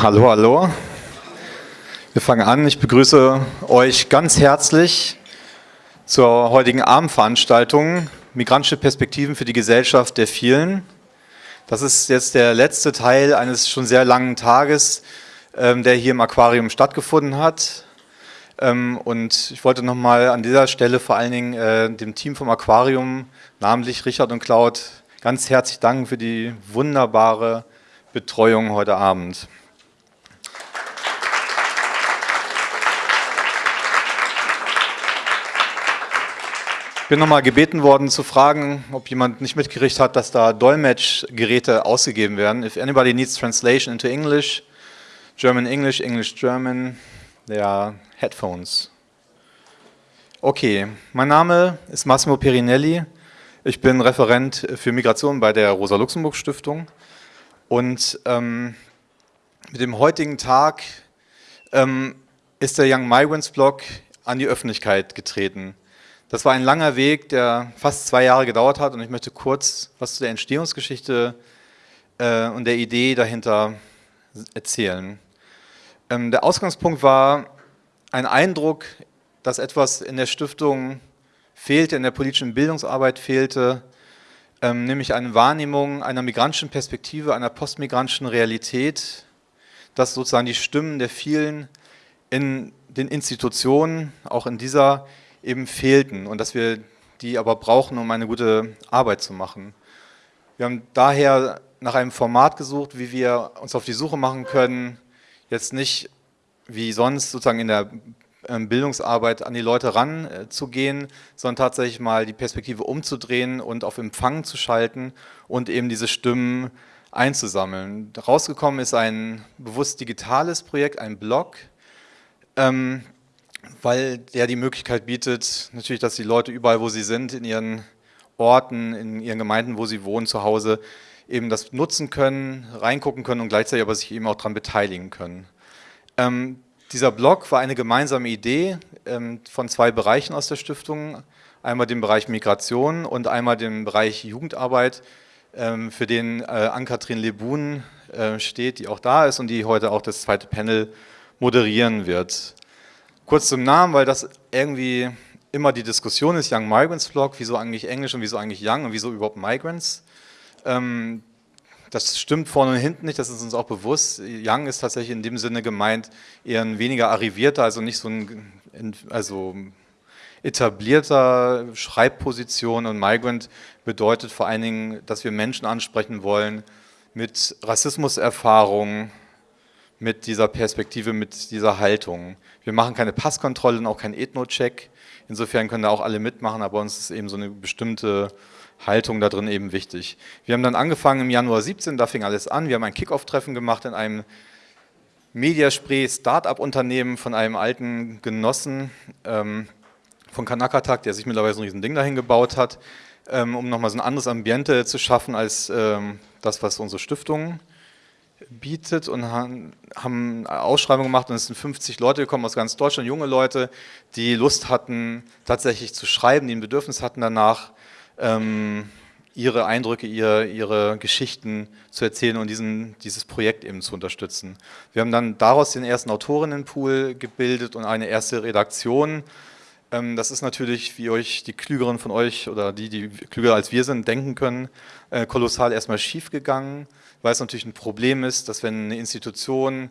Hallo, hallo. Wir fangen an. Ich begrüße euch ganz herzlich zur heutigen Abendveranstaltung Migrantische Perspektiven für die Gesellschaft der vielen. Das ist jetzt der letzte Teil eines schon sehr langen Tages, ähm, der hier im Aquarium stattgefunden hat. Ähm, und ich wollte nochmal an dieser Stelle vor allen Dingen äh, dem Team vom Aquarium, namentlich Richard und Claude, ganz herzlich danken für die wunderbare Betreuung heute Abend. Bin nochmal gebeten worden zu fragen, ob jemand nicht mitgekriegt hat, dass da Dolmetschgeräte ausgegeben werden. If anybody needs translation into English, German English, English German, there are headphones. Okay, mein Name ist Massimo Perinelli. Ich bin Referent für Migration bei der Rosa-Luxemburg-Stiftung. Und ähm, mit dem heutigen Tag ähm, ist der Young Migrants Blog an die Öffentlichkeit getreten. Das war ein langer Weg, der fast zwei Jahre gedauert hat und ich möchte kurz was zu der Entstehungsgeschichte äh, und der Idee dahinter erzählen. Ähm, der Ausgangspunkt war ein Eindruck, dass etwas in der Stiftung fehlte, in der politischen Bildungsarbeit fehlte, ähm, nämlich eine Wahrnehmung einer migrantischen Perspektive, einer postmigrantischen Realität, dass sozusagen die Stimmen der vielen in den Institutionen, auch in dieser eben fehlten und dass wir die aber brauchen, um eine gute Arbeit zu machen. Wir haben daher nach einem Format gesucht, wie wir uns auf die Suche machen können, jetzt nicht wie sonst sozusagen in der ähm, Bildungsarbeit an die Leute ranzugehen, äh, sondern tatsächlich mal die Perspektive umzudrehen und auf Empfang zu schalten und eben diese Stimmen einzusammeln. Rausgekommen ist ein bewusst digitales Projekt, ein Blog, ähm, weil der die Möglichkeit bietet, natürlich, dass die Leute überall, wo sie sind, in ihren Orten, in ihren Gemeinden, wo sie wohnen, zu Hause, eben das nutzen können, reingucken können und gleichzeitig aber sich eben auch daran beteiligen können. Ähm, dieser Blog war eine gemeinsame Idee ähm, von zwei Bereichen aus der Stiftung, einmal dem Bereich Migration und einmal dem Bereich Jugendarbeit, ähm, für den äh, Ann-Kathrin Lebun äh, steht, die auch da ist und die heute auch das zweite Panel moderieren wird. Kurz zum Namen, weil das irgendwie immer die Diskussion ist, Young Migrants Blog, wieso eigentlich Englisch und wieso eigentlich Young und wieso überhaupt Migrants. Ähm, das stimmt vorne und hinten nicht, das ist uns auch bewusst. Young ist tatsächlich in dem Sinne gemeint eher ein weniger arrivierter, also nicht so ein also etablierter Schreibposition und Migrant bedeutet vor allen Dingen, dass wir Menschen ansprechen wollen mit Rassismuserfahrung, mit dieser Perspektive, mit dieser Haltung. Wir machen keine Passkontrolle und auch keinen Ethno-Check. Insofern können da auch alle mitmachen, aber uns ist eben so eine bestimmte Haltung da drin eben wichtig. Wir haben dann angefangen im Januar 17, da fing alles an. Wir haben ein Kick-Off-Treffen gemacht in einem Mediaspray Start-up-Unternehmen von einem alten Genossen ähm, von Kanakatak, der sich mittlerweile so ein riesen Ding dahin gebaut hat, ähm, um nochmal so ein anderes Ambiente zu schaffen als ähm, das, was unsere Stiftung bietet und haben eine Ausschreibung gemacht und es sind 50 Leute gekommen aus ganz Deutschland, junge Leute, die Lust hatten, tatsächlich zu schreiben, die ein Bedürfnis hatten danach, ähm, ihre Eindrücke, ihre, ihre Geschichten zu erzählen und diesen, dieses Projekt eben zu unterstützen. Wir haben dann daraus den ersten Autorinnenpool gebildet und eine erste Redaktion. Ähm, das ist natürlich, wie euch die Klügeren von euch oder die, die klüger als wir sind, denken können, äh, kolossal erstmal schief gegangen weil es natürlich ein Problem ist, dass wenn eine Institution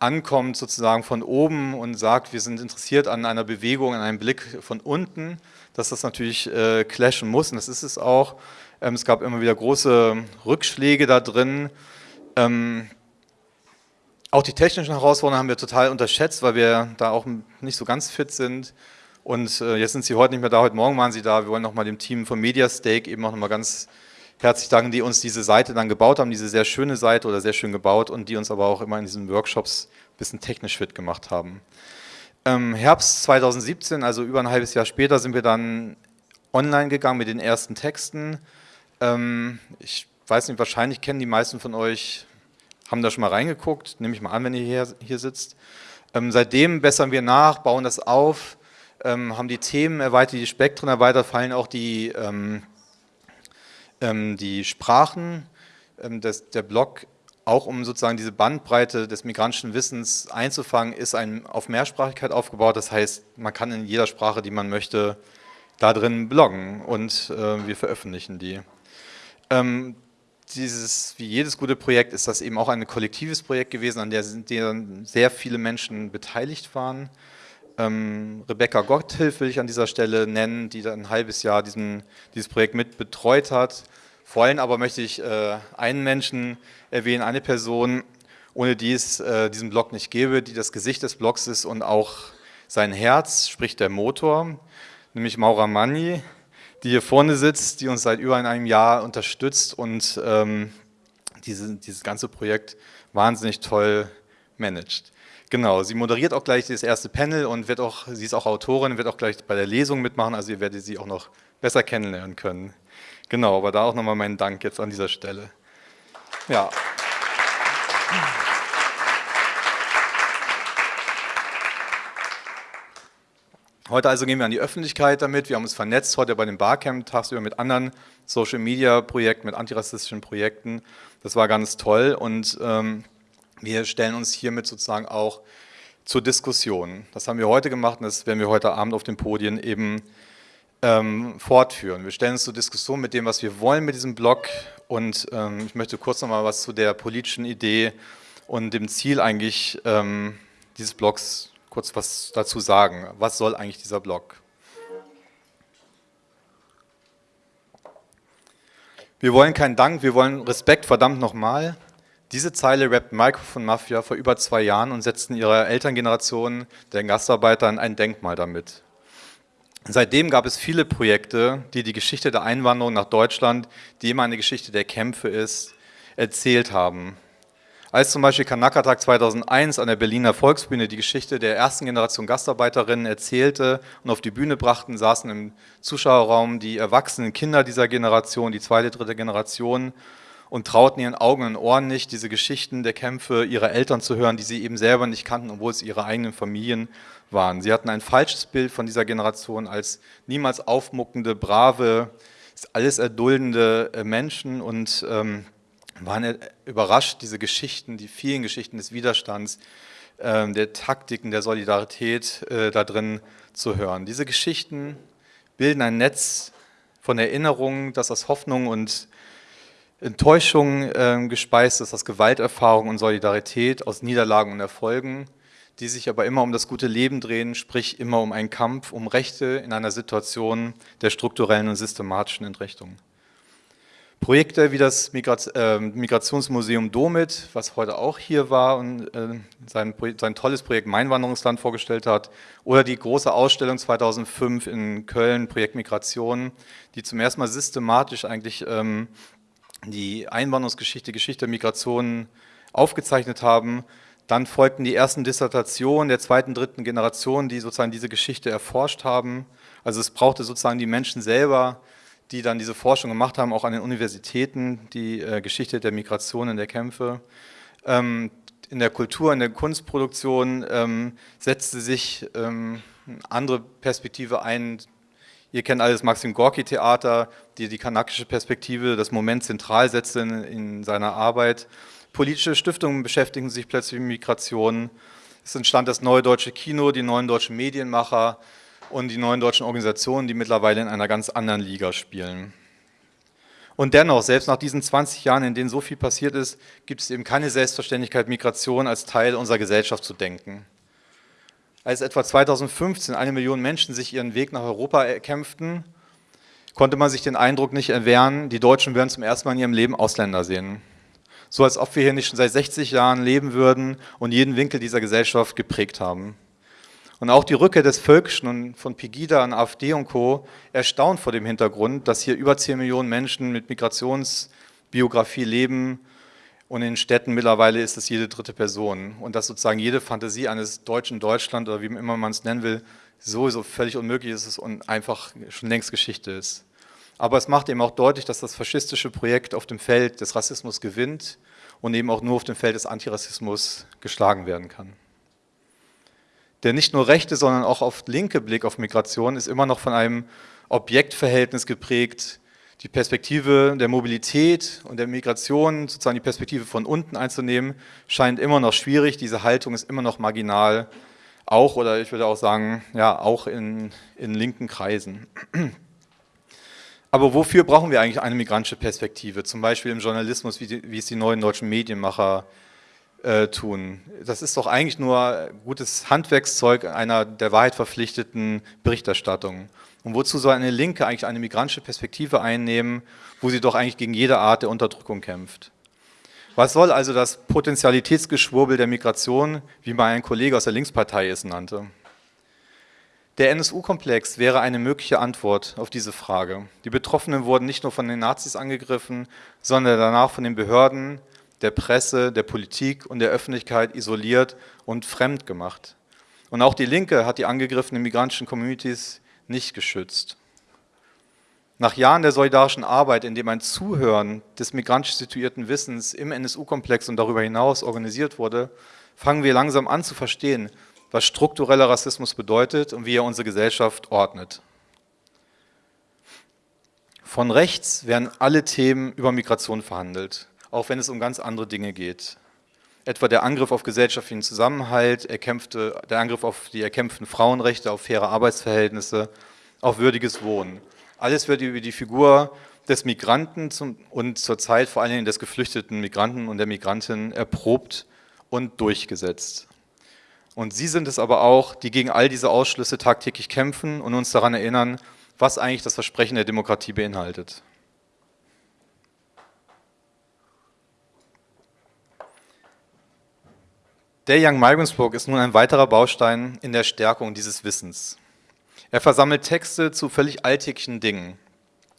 ankommt sozusagen von oben und sagt, wir sind interessiert an einer Bewegung, an einem Blick von unten, dass das natürlich äh, clashen muss und das ist es auch. Ähm, es gab immer wieder große Rückschläge da drin. Ähm, auch die technischen Herausforderungen haben wir total unterschätzt, weil wir da auch nicht so ganz fit sind. Und äh, jetzt sind Sie heute nicht mehr da, heute Morgen waren Sie da. Wir wollen nochmal dem Team von Mediastake eben auch nochmal ganz herzlich danken, die uns diese Seite dann gebaut haben, diese sehr schöne Seite oder sehr schön gebaut und die uns aber auch immer in diesen Workshops ein bisschen technisch fit gemacht haben. Im Herbst 2017, also über ein halbes Jahr später, sind wir dann online gegangen mit den ersten Texten. Ähm, ich weiß nicht, wahrscheinlich kennen die meisten von euch, haben da schon mal reingeguckt, nehme ich mal an, wenn ihr hier, hier sitzt. Ähm, seitdem bessern wir nach, bauen das auf, ähm, haben die Themen erweitert, die Spektren erweitert, fallen auch die ähm, ähm, die Sprachen, ähm, das, der Blog auch um sozusagen diese Bandbreite des migrantischen Wissens einzufangen, ist ein auf Mehrsprachigkeit aufgebaut. Das heißt, man kann in jeder Sprache, die man möchte, da drin bloggen und äh, wir veröffentlichen die. Ähm, dieses, wie jedes gute Projekt, ist das eben auch ein kollektives Projekt gewesen, an der sehr viele Menschen beteiligt waren. Ähm, Rebecca Gotthilf will ich an dieser Stelle nennen, die ein halbes Jahr diesen, dieses Projekt mit betreut hat. Vor allem aber möchte ich äh, einen Menschen erwähnen, eine Person, ohne die es äh, diesen Blog nicht gäbe, die das Gesicht des Blogs ist und auch sein Herz, sprich der Motor, nämlich Maura Manni, die hier vorne sitzt, die uns seit über einem Jahr unterstützt und ähm, diese, dieses ganze Projekt wahnsinnig toll managt. Genau, sie moderiert auch gleich das erste Panel und wird auch, sie ist auch Autorin, wird auch gleich bei der Lesung mitmachen, also ihr werdet sie auch noch besser kennenlernen können. Genau, aber da auch nochmal meinen Dank jetzt an dieser Stelle. Ja. Heute also gehen wir an die Öffentlichkeit damit. Wir haben uns vernetzt heute bei dem Barcamp tagsüber mit anderen Social Media Projekten, mit antirassistischen Projekten. Das war ganz toll und ähm, wir stellen uns hiermit sozusagen auch zur Diskussion. Das haben wir heute gemacht und das werden wir heute Abend auf den Podien eben ähm, fortführen. Wir stellen uns zur Diskussion mit dem, was wir wollen mit diesem Blog und ähm, ich möchte kurz noch mal was zu der politischen Idee und dem Ziel eigentlich ähm, dieses Blogs kurz was dazu sagen. Was soll eigentlich dieser Blog? Wir wollen keinen Dank, wir wollen Respekt, verdammt nochmal. Diese Zeile rappt Microphone Mafia vor über zwei Jahren und setzten ihrer Elterngeneration, den Gastarbeitern, ein Denkmal damit. Seitdem gab es viele Projekte, die die Geschichte der Einwanderung nach Deutschland, die immer eine Geschichte der Kämpfe ist, erzählt haben. Als zum Beispiel Kanakatag 2001 an der Berliner Volksbühne die Geschichte der ersten Generation Gastarbeiterinnen erzählte und auf die Bühne brachten, saßen im Zuschauerraum die erwachsenen Kinder dieser Generation, die zweite, dritte Generation und trauten ihren Augen und Ohren nicht, diese Geschichten der Kämpfe ihrer Eltern zu hören, die sie eben selber nicht kannten, obwohl es ihre eigenen Familien waren. Sie hatten ein falsches Bild von dieser Generation als niemals aufmuckende, brave, alles erduldende äh, Menschen und ähm, waren überrascht, diese Geschichten, die vielen Geschichten des Widerstands, äh, der Taktiken, der Solidarität äh, da drin zu hören. Diese Geschichten bilden ein Netz von Erinnerungen, das aus Hoffnung und Enttäuschung äh, gespeist ist, aus Gewalterfahrung und Solidarität, aus Niederlagen und Erfolgen, die sich aber immer um das gute Leben drehen, sprich immer um einen Kampf, um Rechte in einer Situation der strukturellen und systematischen Entrechtung. Projekte wie das äh, Migrationsmuseum Domit, was heute auch hier war und äh, sein, sein, tolles Projekt Mein Wanderungsland vorgestellt hat, oder die große Ausstellung 2005 in Köln, Projekt Migration, die zum ersten Mal systematisch eigentlich ähm, die Einwanderungsgeschichte, Geschichte der Migration aufgezeichnet haben. Dann folgten die ersten Dissertationen der zweiten, dritten Generation, die sozusagen diese Geschichte erforscht haben. Also es brauchte sozusagen die Menschen selber, die dann diese Forschung gemacht haben, auch an den Universitäten, die äh, Geschichte der Migration und der Kämpfe. Ähm, in der Kultur, in der Kunstproduktion ähm, setzte sich ähm, eine andere Perspektive ein. Ihr kennt alles Maxim Gorki Theater, die die kanakische Perspektive, das Moment zentral setzte in, in seiner Arbeit. Politische Stiftungen beschäftigen sich plötzlich mit Migration. Es entstand das Neue Deutsche Kino, die neuen deutschen Medienmacher, und die neuen deutschen Organisationen, die mittlerweile in einer ganz anderen Liga spielen. Und dennoch, selbst nach diesen 20 Jahren, in denen so viel passiert ist, gibt es eben keine Selbstverständlichkeit, Migration als Teil unserer Gesellschaft zu denken. Als etwa 2015 eine Million Menschen sich ihren Weg nach Europa erkämpften, konnte man sich den Eindruck nicht erwehren, die Deutschen würden zum ersten Mal in ihrem Leben Ausländer sehen. So als ob wir hier nicht schon seit 60 Jahren leben würden und jeden Winkel dieser Gesellschaft geprägt haben. Und auch die Rückkehr des Völkischen und von Pegida an AfD und Co. erstaunt vor dem Hintergrund, dass hier über 10 Millionen Menschen mit Migrationsbiografie leben und in Städten mittlerweile ist es jede dritte Person. Und dass sozusagen jede Fantasie eines deutschen Deutschland oder wie immer man es nennen will, sowieso völlig unmöglich ist und einfach schon längst Geschichte ist. Aber es macht eben auch deutlich, dass das faschistische Projekt auf dem Feld des Rassismus gewinnt und eben auch nur auf dem Feld des Antirassismus geschlagen werden kann. Der nicht nur rechte, sondern auch oft linke Blick auf Migration ist immer noch von einem Objektverhältnis geprägt, die Perspektive der Mobilität und der Migration, sozusagen die Perspektive von unten einzunehmen, scheint immer noch schwierig. Diese Haltung ist immer noch marginal, auch oder ich würde auch sagen, ja, auch in, in linken Kreisen. Aber wofür brauchen wir eigentlich eine migrantische Perspektive? Zum Beispiel im Journalismus, wie, die, wie es die neuen deutschen Medienmacher äh, tun. Das ist doch eigentlich nur gutes Handwerkszeug einer der Wahrheit verpflichteten Berichterstattung. Und wozu soll eine Linke eigentlich eine migrantische Perspektive einnehmen, wo sie doch eigentlich gegen jede Art der Unterdrückung kämpft? Was soll also das Potentialitätsgeschwurbel der Migration, wie mal ein Kollege aus der Linkspartei es nannte? Der NSU-Komplex wäre eine mögliche Antwort auf diese Frage. Die Betroffenen wurden nicht nur von den Nazis angegriffen, sondern danach von den Behörden, der Presse, der Politik und der Öffentlichkeit isoliert und fremd gemacht. Und auch die Linke hat die angegriffenen migrantischen Communities nicht geschützt. Nach Jahren der solidarischen Arbeit, in dem ein Zuhören des migrantisch situierten Wissens im NSU-Komplex und darüber hinaus organisiert wurde, fangen wir langsam an zu verstehen, was struktureller Rassismus bedeutet und wie er unsere Gesellschaft ordnet. Von rechts werden alle Themen über Migration verhandelt auch wenn es um ganz andere Dinge geht. Etwa der Angriff auf gesellschaftlichen Zusammenhalt, erkämpfte, der Angriff auf die erkämpften Frauenrechte, auf faire Arbeitsverhältnisse, auf würdiges Wohnen. Alles wird über die Figur des Migranten zum, und zurzeit vor allen Dingen des geflüchteten Migranten und der Migrantin erprobt und durchgesetzt. Und Sie sind es aber auch, die gegen all diese Ausschlüsse tagtäglich kämpfen und uns daran erinnern, was eigentlich das Versprechen der Demokratie beinhaltet. Der Young Book ist nun ein weiterer Baustein in der Stärkung dieses Wissens. Er versammelt Texte zu völlig alltäglichen Dingen,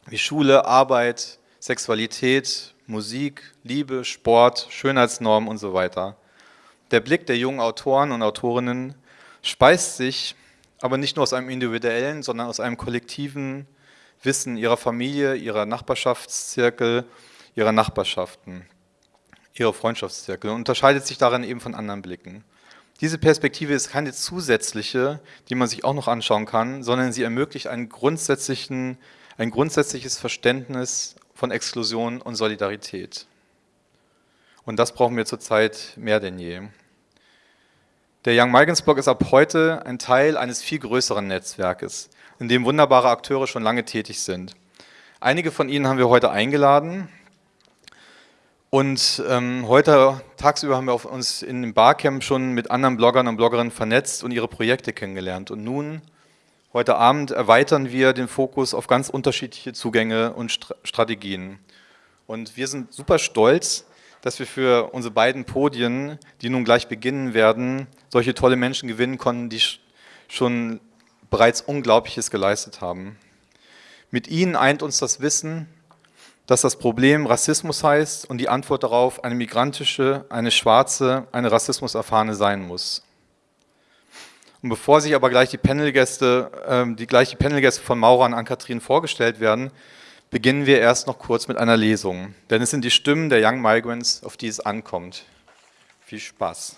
wie Schule, Arbeit, Sexualität, Musik, Liebe, Sport, Schönheitsnormen und so weiter. Der Blick der jungen Autoren und Autorinnen speist sich aber nicht nur aus einem individuellen, sondern aus einem kollektiven Wissen ihrer Familie, ihrer Nachbarschaftszirkel, ihrer Nachbarschaften ihre Freundschaftszirkel und unterscheidet sich darin eben von anderen Blicken. Diese Perspektive ist keine zusätzliche, die man sich auch noch anschauen kann, sondern sie ermöglicht ein grundsätzliches Verständnis von Exklusion und Solidarität. Und das brauchen wir zurzeit mehr denn je. Der Young Migrants Blog ist ab heute ein Teil eines viel größeren Netzwerkes, in dem wunderbare Akteure schon lange tätig sind. Einige von ihnen haben wir heute eingeladen. Und ähm, heute tagsüber haben wir uns in dem Barcamp schon mit anderen Bloggern und Bloggerinnen vernetzt und ihre Projekte kennengelernt. Und nun, heute Abend, erweitern wir den Fokus auf ganz unterschiedliche Zugänge und St Strategien. Und wir sind super stolz, dass wir für unsere beiden Podien, die nun gleich beginnen werden, solche tolle Menschen gewinnen konnten, die schon bereits Unglaubliches geleistet haben. Mit ihnen eint uns das Wissen, dass das Problem Rassismus heißt und die Antwort darauf eine migrantische, eine schwarze, eine rassismuserfahrene sein muss. Und bevor sich aber gleich die Panelgäste, äh, die gleich die Panelgäste von Maura und Ann-Kathrin vorgestellt werden, beginnen wir erst noch kurz mit einer Lesung. Denn es sind die Stimmen der Young Migrants, auf die es ankommt. Viel Spaß.